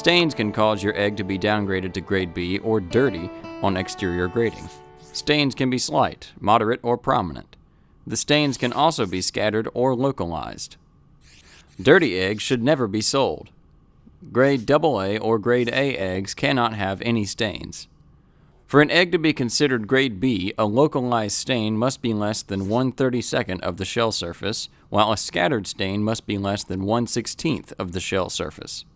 Stains can cause your egg to be downgraded to grade B or dirty on exterior grading. Stains can be slight, moderate, or prominent. The stains can also be scattered or localized. Dirty eggs should never be sold. Grade AA or grade A eggs cannot have any stains. For an egg to be considered grade B, a localized stain must be less than 1 32nd of the shell surface, while a scattered stain must be less than 1 16th of the shell surface.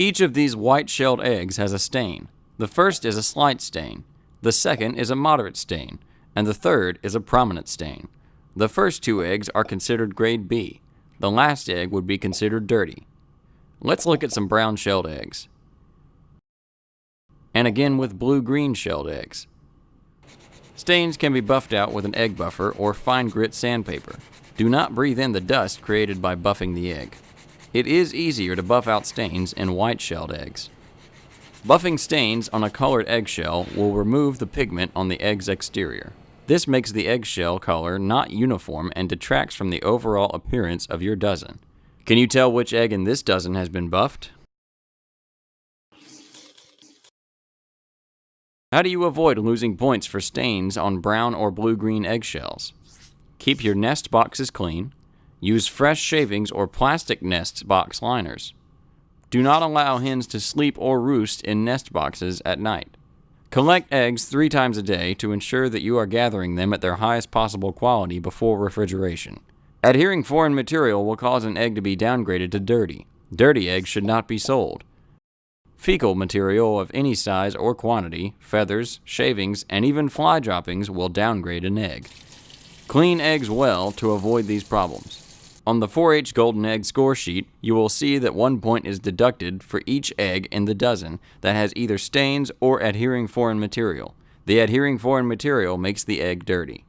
Each of these white-shelled eggs has a stain. The first is a slight stain, the second is a moderate stain, and the third is a prominent stain. The first two eggs are considered grade B. The last egg would be considered dirty. Let's look at some brown-shelled eggs. And again with blue-green shelled eggs. Stains can be buffed out with an egg buffer or fine grit sandpaper. Do not breathe in the dust created by buffing the egg. It is easier to buff out stains in white-shelled eggs. Buffing stains on a colored eggshell will remove the pigment on the egg's exterior. This makes the eggshell color not uniform and detracts from the overall appearance of your dozen. Can you tell which egg in this dozen has been buffed? How do you avoid losing points for stains on brown or blue-green eggshells? Keep your nest boxes clean, Use fresh shavings or plastic nest box liners. Do not allow hens to sleep or roost in nest boxes at night. Collect eggs three times a day to ensure that you are gathering them at their highest possible quality before refrigeration. Adhering foreign material will cause an egg to be downgraded to dirty. Dirty eggs should not be sold. Fecal material of any size or quantity, feathers, shavings, and even fly droppings will downgrade an egg. Clean eggs well to avoid these problems. On the 4-H Golden Egg score sheet, you will see that one point is deducted for each egg in the dozen that has either stains or adhering foreign material. The adhering foreign material makes the egg dirty.